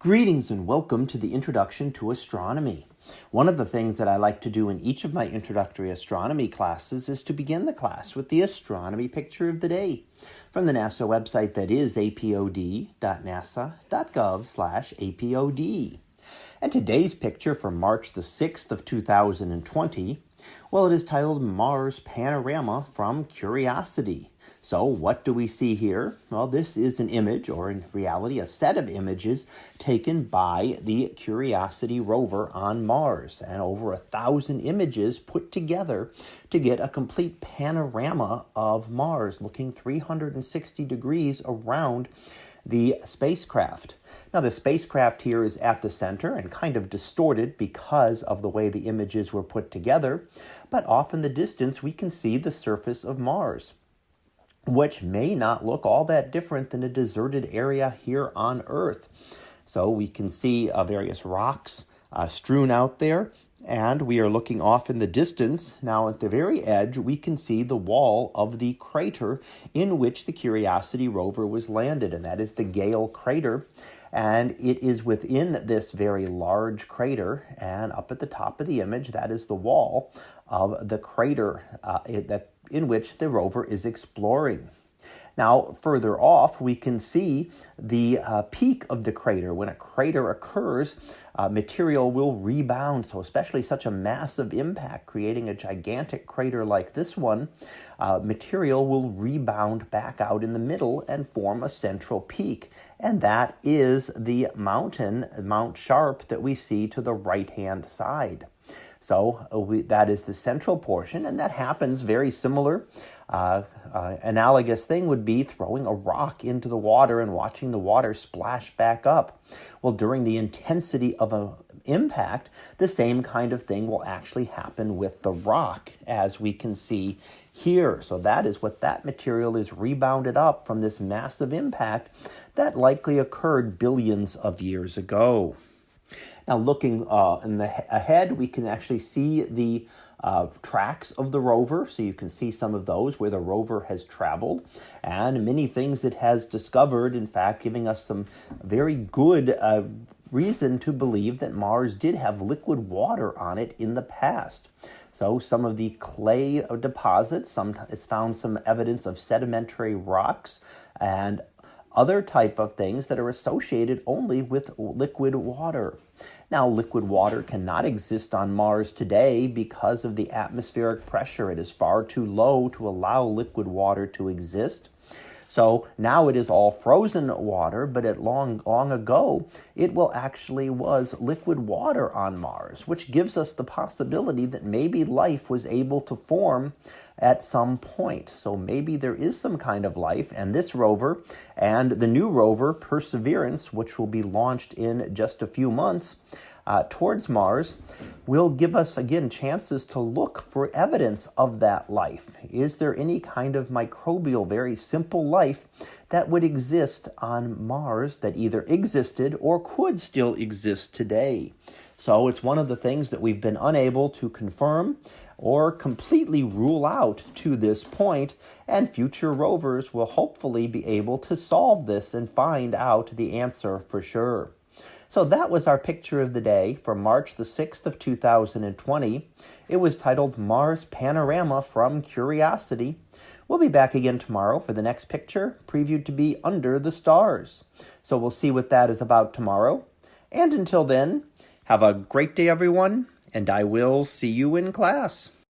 Greetings and welcome to the Introduction to Astronomy. One of the things that I like to do in each of my introductory astronomy classes is to begin the class with the astronomy picture of the day from the NASA website that is apod.nasa.gov slash apod. And today's picture for March the 6th of 2020, well, it is titled Mars Panorama from Curiosity. So what do we see here? Well, this is an image, or in reality, a set of images taken by the Curiosity rover on Mars, and over a thousand images put together to get a complete panorama of Mars, looking 360 degrees around the spacecraft. Now, the spacecraft here is at the center and kind of distorted because of the way the images were put together, but off in the distance we can see the surface of Mars which may not look all that different than a deserted area here on Earth. So we can see uh, various rocks uh, strewn out there, and we are looking off in the distance. Now, at the very edge, we can see the wall of the crater in which the Curiosity rover was landed, and that is the Gale crater. And it is within this very large crater, and up at the top of the image, that is the wall of the crater uh, that in which the rover is exploring. Now, further off, we can see the uh, peak of the crater. When a crater occurs, uh, material will rebound. So, especially such a massive impact, creating a gigantic crater like this one, uh, material will rebound back out in the middle and form a central peak. And that is the mountain, Mount Sharp, that we see to the right hand side. So uh, we, that is the central portion, and that happens very similar. Uh, uh, analogous thing would be throwing a rock into the water and watching the water splash back up. Well, during the intensity of an impact, the same kind of thing will actually happen with the rock, as we can see here. So that is what that material is rebounded up from this massive impact that likely occurred billions of years ago. Now, looking uh, in the ahead, we can actually see the uh, tracks of the rover. So you can see some of those where the rover has traveled and many things it has discovered, in fact, giving us some very good uh, reason to believe that Mars did have liquid water on it in the past. So some of the clay deposits, some, it's found some evidence of sedimentary rocks and other type of things that are associated only with liquid water. Now, liquid water cannot exist on Mars today because of the atmospheric pressure. It is far too low to allow liquid water to exist. So now it is all frozen water, but at long, long ago, it will actually was liquid water on Mars, which gives us the possibility that maybe life was able to form at some point. So maybe there is some kind of life, and this rover and the new rover, Perseverance, which will be launched in just a few months, uh, towards Mars will give us again chances to look for evidence of that life. Is there any kind of microbial, very simple life that would exist on Mars that either existed or could still exist today? So it's one of the things that we've been unable to confirm or completely rule out to this point, and future rovers will hopefully be able to solve this and find out the answer for sure. So that was our picture of the day for March the 6th of 2020. It was titled Mars Panorama from Curiosity. We'll be back again tomorrow for the next picture, previewed to be Under the Stars. So we'll see what that is about tomorrow. And until then, have a great day, everyone, and I will see you in class.